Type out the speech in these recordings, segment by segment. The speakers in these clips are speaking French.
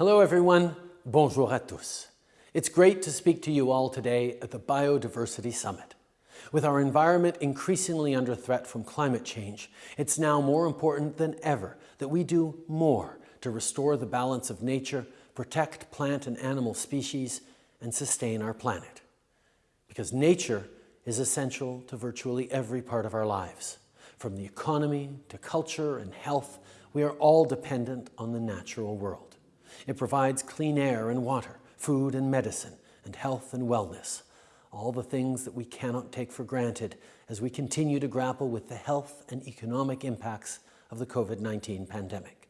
Hello everyone, bonjour à tous. It's great to speak to you all today at the Biodiversity Summit. With our environment increasingly under threat from climate change, it's now more important than ever that we do more to restore the balance of nature, protect plant and animal species, and sustain our planet. Because nature is essential to virtually every part of our lives. From the economy to culture and health, we are all dependent on the natural world. It provides clean air and water, food and medicine, and health and wellness, all the things that we cannot take for granted as we continue to grapple with the health and economic impacts of the COVID-19 pandemic.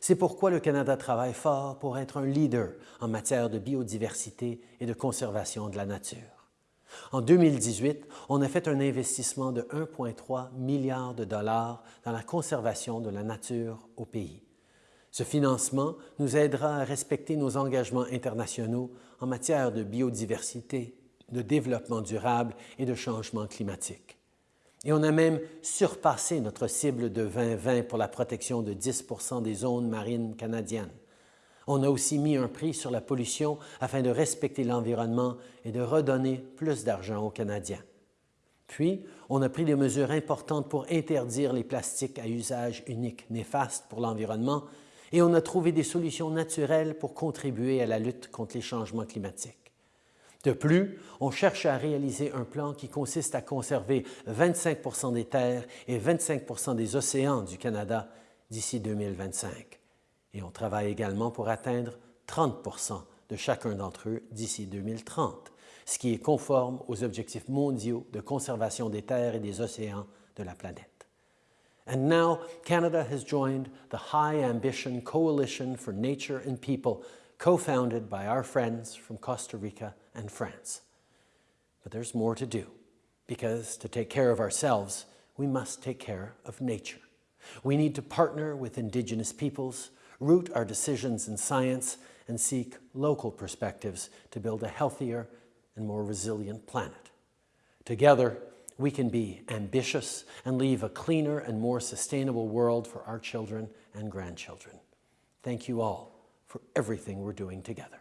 C'est pourquoi le Canada travaille fort pour être un leader en matière de biodiversité et de conservation de la nature. En 2018, on a fait un investissement de 1,3 milliard de dollars dans la conservation de la nature au pays. Ce financement nous aidera à respecter nos engagements internationaux en matière de biodiversité, de développement durable et de changement climatique. Et on a même surpassé notre cible de 2020 pour la protection de 10% des zones marines canadiennes. On a aussi mis un prix sur la pollution afin de respecter l'environnement et de redonner plus d'argent aux Canadiens. Puis, on a pris des mesures importantes pour interdire les plastiques à usage unique néfastes pour l'environnement et on a trouvé des solutions naturelles pour contribuer à la lutte contre les changements climatiques. De plus, on cherche à réaliser un plan qui consiste à conserver 25% des terres et 25% des océans du Canada d'ici 2025 et on travaille également pour atteindre 30 de chacun d'entre eux d'ici 2030, ce qui est conforme aux objectifs mondiaux de conservation des terres et des océans de la planète. And now, Canada has joined the High Ambition Coalition for Nature and People, co-founded by our friends from Costa Rica and France. But there's more to do, because to take care of ourselves, we must take care of nature. We need to partner with Indigenous peoples, root our decisions in science, and seek local perspectives to build a healthier and more resilient planet. Together, we can be ambitious and leave a cleaner and more sustainable world for our children and grandchildren. Thank you all for everything we're doing together.